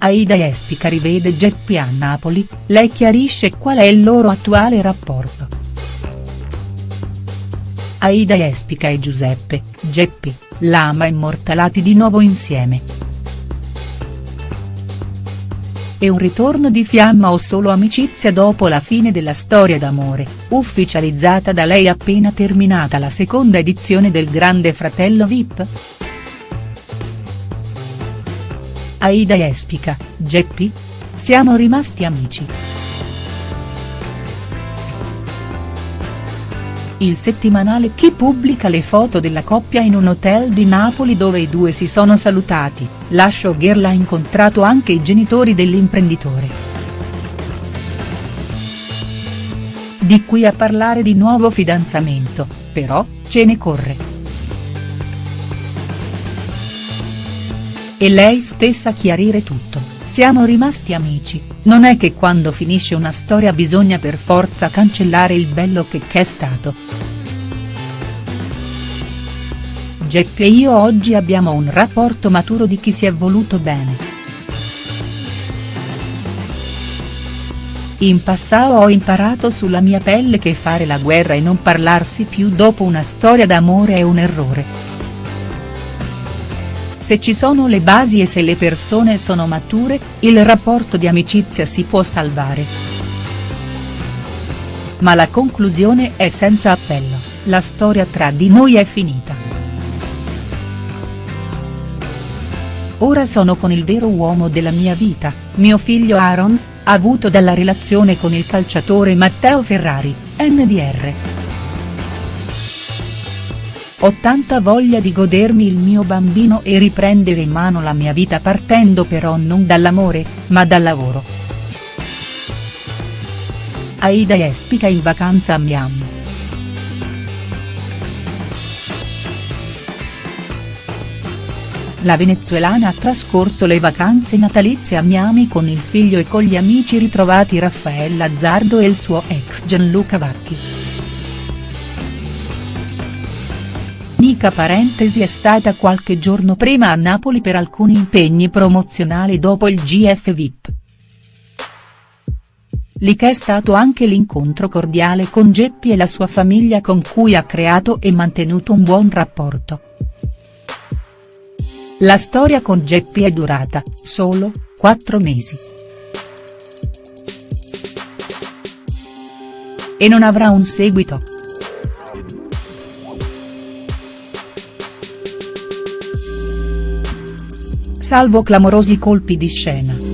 Aida Espica rivede Geppi a Napoli, lei chiarisce qual è il loro attuale rapporto. Aida Espica e Giuseppe, Geppi, Lama immortalati di nuovo insieme. E un ritorno di fiamma o solo amicizia dopo la fine della storia d'amore, ufficializzata da lei appena terminata la seconda edizione del Grande Fratello Vip?. Aida Espica, Geppi? Siamo rimasti amici. Il settimanale Chi pubblica le foto della coppia in un hotel di Napoli dove i due si sono salutati, la showgirl ha incontrato anche i genitori dell'imprenditore. Di qui a parlare di nuovo fidanzamento, però, ce ne corre. E lei stessa chiarire tutto, siamo rimasti amici, non è che quando finisce una storia bisogna per forza cancellare il bello che c'è stato. Geppi e io oggi abbiamo un rapporto maturo di chi si è voluto bene. In passato ho imparato sulla mia pelle che fare la guerra e non parlarsi più dopo una storia d'amore è un errore. Se ci sono le basi e se le persone sono mature, il rapporto di amicizia si può salvare. Ma la conclusione è senza appello, la storia tra di noi è finita. Ora sono con il vero uomo della mia vita, mio figlio Aaron, avuto dalla relazione con il calciatore Matteo Ferrari, NDR. Ho tanta voglia di godermi il mio bambino e riprendere in mano la mia vita partendo però non dall'amore, ma dal lavoro. Aida Espica in vacanza a Miami. La venezuelana ha trascorso le vacanze natalizie a Miami con il figlio e con gli amici ritrovati Raffaella Azzardo e il suo ex Gianluca Vacchi. Nica Parentesi è stata qualche giorno prima a Napoli per alcuni impegni promozionali dopo il GF VIP. Lì che è stato anche l'incontro cordiale con Geppi e la sua famiglia con cui ha creato e mantenuto un buon rapporto. La storia con Geppi è durata, solo, quattro mesi. E non avrà un seguito. Salvo clamorosi colpi di scena.